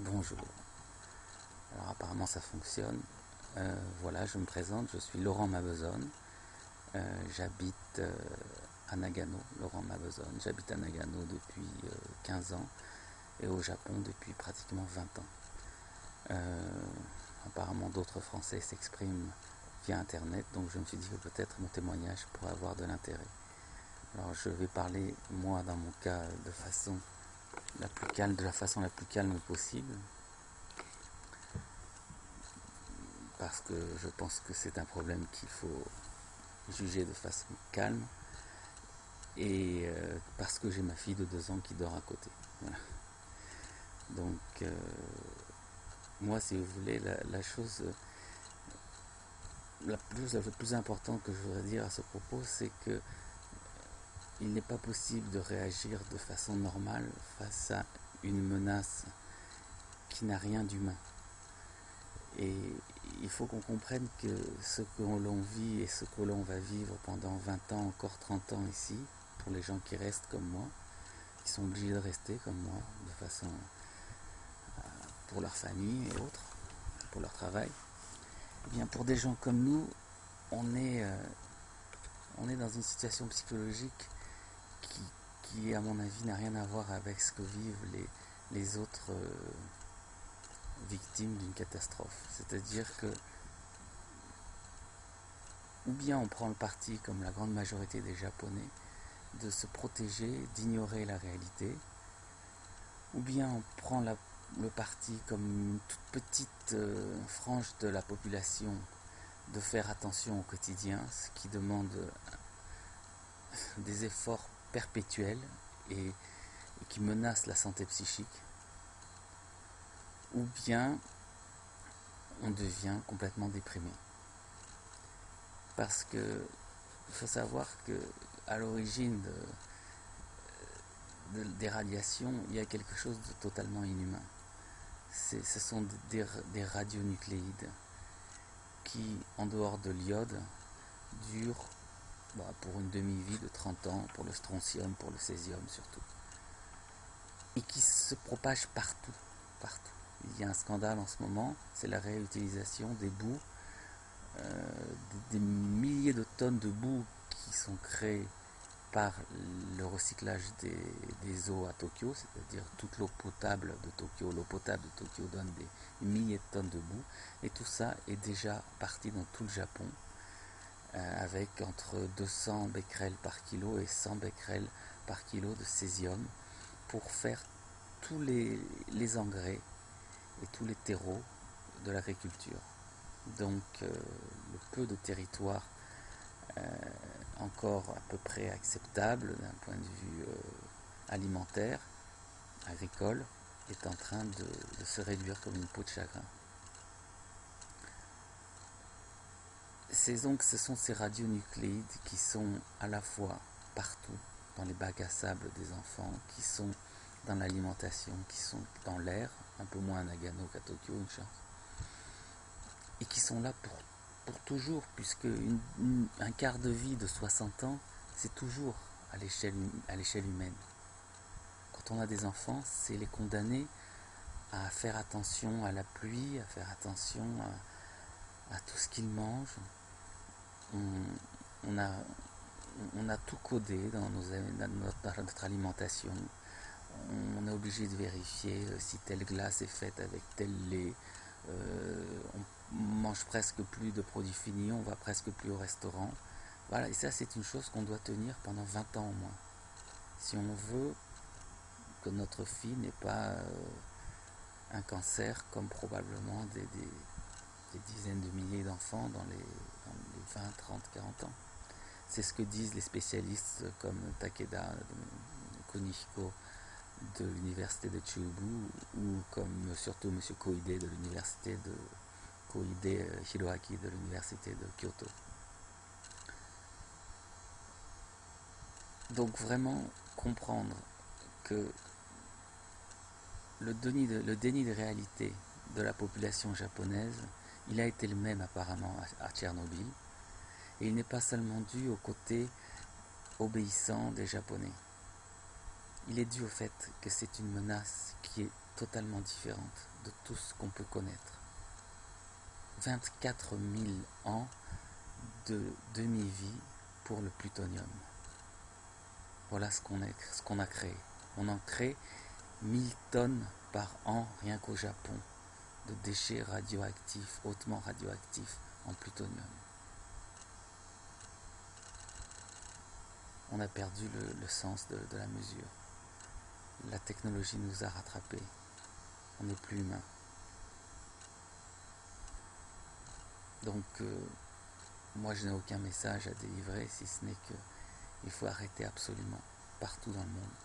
Bonjour. Alors apparemment ça fonctionne. Euh, voilà, je me présente, je suis Laurent Mabezone. Euh, j'habite euh, à Nagano, Laurent Mabezone. J'habite à Nagano depuis 15 ans et au Japon depuis pratiquement 20 ans. apparemment d'autres Français s'expriment via Internet, donc je me suis dit que peut-être mon témoignage pourrait avoir de l'intérêt. Alors je vais parler, moi dans mon cas, de façon la plus calme, de la façon la plus calme possible. Parce que je pense que c'est un problème qu'il faut juger de façon calme. Et euh, parce que j'ai ma fille de deux ans qui dort à côté. Donc, euh, moi, si vous voulez, la, chose la plus, la plus importante que je voudrais dire à ce propos, c'est que il n'est pas possible de réagir de façon normale face à une menace qui n'a rien d'humain. Et il faut qu'on comprenne que ce que l'on vit et ce que l'on va vivre pendant 20 ans, encore 30 ans ici, pour les gens qui restent comme moi, qui sont obligés de rester comme moi, de façon euh, pour leur famille et autres, pour leur travail, eh bien pour des gens comme nous, on est, euh, on est dans une situation psychologique qui, à mon avis, n'a rien à voir avec ce que vivent les, les autres euh, victimes d'une catastrophe. C'est-à-dire que, ou bien on prend le parti, comme la grande majorité des Japonais, de se protéger, d'ignorer la réalité, ou bien on prend le parti, comme une toute petite euh, frange de la population, de faire attention au quotidien, ce qui demande des efforts perpétuelle et, qui menace la santé psychique, ou bien on devient complètement déprimé. Parce que il faut savoir que à l'origine des radiations, il y a quelque chose de totalement inhumain. Ce sont des, des radionucléides qui, en dehors de l'iode, durent bah, pour une demi-vie de 30 ans, pour le strontium, pour le césium surtout. Et qui se propage partout, partout. Il y a un scandale en ce moment, c'est la réutilisation des boues, euh, des, milliers de tonnes de boues qui sont créées par le recyclage des, eaux à Tokyo, c'est-à-dire toute l'eau potable de Tokyo, l'eau potable de Tokyo donne des milliers de tonnes de boue, et tout ça est déjà parti dans tout le Japon. Euh, avec entre 200 becquerels par kilo et 100 becquerels par kilo de césium pour faire tous les, engrais et tous les terreaux de l'agriculture. Donc euh, le peu de territoire euh, encore à peu près acceptable d'un point de vue alimentaire, agricole, est en train de se réduire comme une peau de chagrin. Donc, ce sont ces radionucléides qui sont à la fois partout, dans les bacs à sable des enfants, qui sont dans l'alimentation, qui sont dans l'air, un peu moins à Nagano qu'à Tokyo, une chance, et qui sont là pour, pour toujours, puisque un quart de vie de 60 ans, c'est toujours à l'échelle humaine. Quand on a des enfants, c'est les condamner à faire attention à la pluie, à faire attention à, à tout ce qu'ils mangent, on, a, on a tout codé dans, notre, alimentation. On est obligé de vérifier euh, si telle glace est faite avec tel lait. Euh, on mange presque plus de produits finis, on va presque plus au restaurant. Voilà, et ça c'est une chose qu'on doit tenir pendant 20 ans au moins. Si on veut que notre fille n'ait pas euh, un cancer comme probablement des, des dizaines de milliers d'enfants dans les, 20, 30, 40 ans. C'est ce que disent les spécialistes comme Takeda Konishiko de l'université de Chubu ou comme surtout M. Koide de l'université de Koide Hiroaki de l'université de Kyoto. Donc vraiment comprendre que le déni de, le déni de réalité de la population japonaise il a été le même apparemment à Tchernobyl, et il n'est pas seulement dû au côté obéissant des Japonais. il est dû au fait que c'est une menace qui est totalement différente de tout ce qu'on peut connaître. 24 000 ans de demi-vie pour le plutonium. Voilà ce qu'on a, créé. On en crée 1000 tonnes par an rien qu'au Japon de déchets radioactifs, hautement radioactifs en plutonium. On a perdu le, sens de, la mesure. La technologie nous a rattrapés. On n'est plus humain. Donc, euh, moi, je n'ai aucun message à délivrer, si ce n'est que il faut arrêter absolument, partout dans le monde.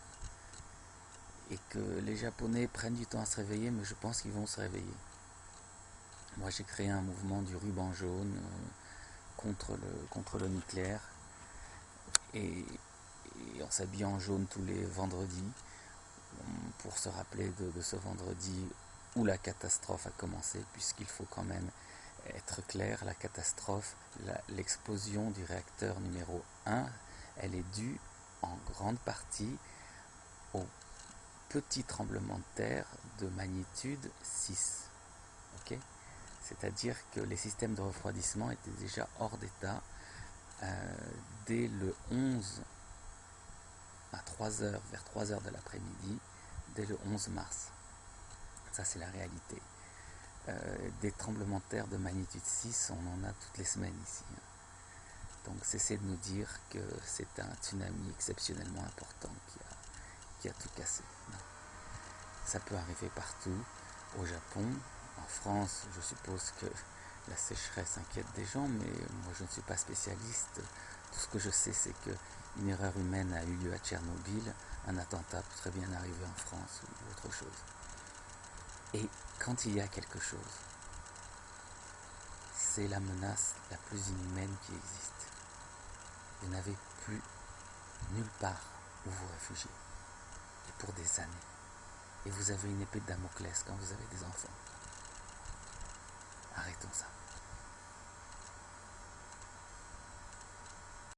Et que les Japonais prennent du temps à se réveiller, mais je pense qu'ils vont se réveiller. Moi, j'ai créé un mouvement du ruban jaune euh, contre, le, contre le nucléaire. Et, on s'habille en jaune tous les vendredis pour se rappeler de, ce vendredi où la catastrophe a commencé, puisqu'il faut quand même être clair, la catastrophe, l'explosion du réacteur numéro 1, elle est due en grande partie au petit tremblement de terre de magnitude 6. C'est-à-dire que les systèmes de refroidissement étaient déjà hors d'état dès le 11 à 3 heures, vers 3 heures de l'après-midi, dès le 11 mars. Ça, c'est la réalité. Euh, des tremblements de terre de magnitude 6, on en a toutes les semaines ici. Hein. Donc cessez de nous dire que c'est un tsunami exceptionnellement important qui a, tout cassé. Ça peut arriver partout, au Japon, en France, je suppose que la sécheresse inquiète des gens, mais moi je ne suis pas spécialiste. Tout ce que je sais, c'est qu'une erreur humaine a eu lieu à Tchernobyl, un attentat peut très bien arriver en France ou autre chose. Et quand il y a quelque chose, c'est la menace la plus inhumaine qui existe. Vous n'avez plus nulle part où vous réfugier. Et pour des années. Et vous avez une épée de Damoclès quand vous avez des enfants. Arrêtons ça.